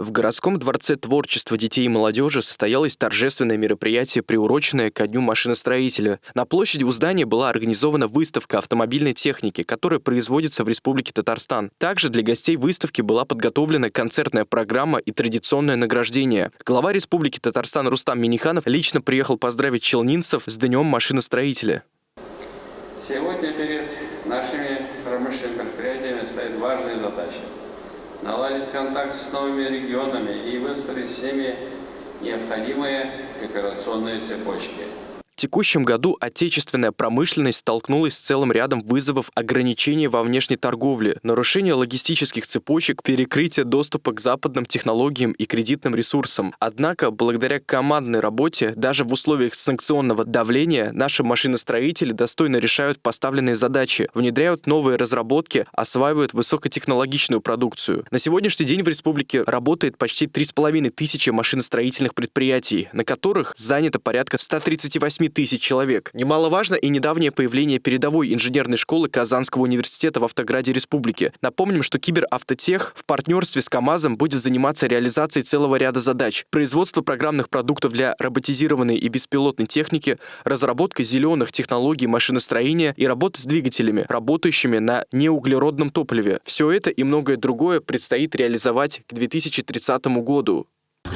В городском дворце творчества детей и молодежи состоялось торжественное мероприятие, приуроченное ко Дню машиностроителя. На площади у здания была организована выставка автомобильной техники, которая производится в Республике Татарстан. Также для гостей выставки была подготовлена концертная программа и традиционное награждение. Глава Республики Татарстан Рустам Миниханов лично приехал поздравить челнинцев с Днем машиностроителя. Сегодня перед нашими промышленными предприятиями стоит важная задача наладить контакт с новыми регионами и выстроить с ними необходимые кооперационные цепочки текущем году отечественная промышленность столкнулась с целым рядом вызовов ограничений во внешней торговле, нарушения логистических цепочек, перекрытия доступа к западным технологиям и кредитным ресурсам. Однако, благодаря командной работе, даже в условиях санкционного давления, наши машиностроители достойно решают поставленные задачи, внедряют новые разработки, осваивают высокотехнологичную продукцию. На сегодняшний день в республике работает почти 3,5 тысячи машиностроительных предприятий, на которых занято порядка 138 тысяч человек. Немаловажно и недавнее появление передовой инженерной школы Казанского университета в Автограде Республики. Напомним, что Киберавтотех в партнерстве с КАМАЗом будет заниматься реализацией целого ряда задач. Производство программных продуктов для роботизированной и беспилотной техники, разработка зеленых технологий машиностроения и работа с двигателями, работающими на неуглеродном топливе. Все это и многое другое предстоит реализовать к 2030 году.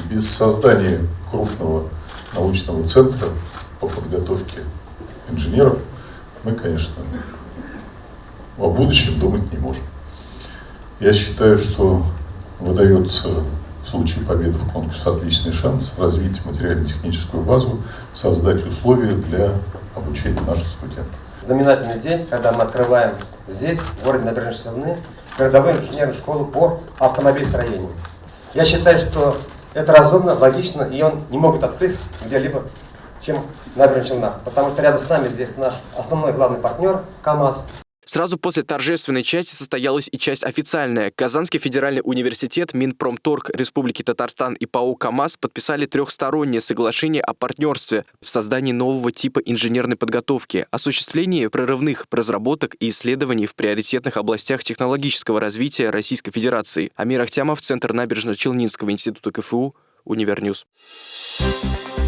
Без создания крупного научного центра по подготовке инженеров, мы, конечно, о будущем думать не можем. Я считаю, что выдается в случае победы в конкурсе отличный шанс развить материально-техническую базу, создать условия для обучения наших студентов. Знаменательный день, когда мы открываем здесь, в городе Набережной Челны, городовую инженерную школу по автомобильстроению. Я считаю, что это разумно, логично, и он не могут открыть где-либо чем набережная Челнах, потому что рядом с нами здесь наш основной главный партнер КАМАЗ. Сразу после торжественной части состоялась и часть официальная. Казанский федеральный университет, Минпромторг Республики Татарстан и ПАО КАМАЗ подписали трехстороннее соглашение о партнерстве в создании нового типа инженерной подготовки, осуществлении прорывных разработок и исследований в приоритетных областях технологического развития Российской Федерации. Амир Ахтямов, Центр набережно-Челнинского института КФУ, Универньюз. Thank